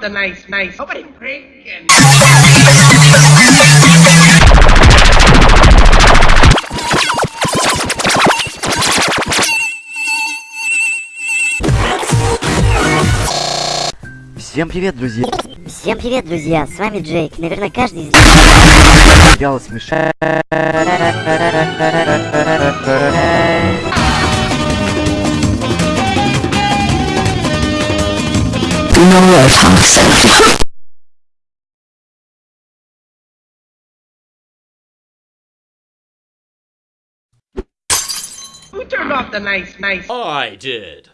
the nice, nice. Nobody drinking. Всем привет, друзья! Всем привет, друзья! С вами Джейк. Наверное, каждый из Сериал Who turned off the nice, nice? I did.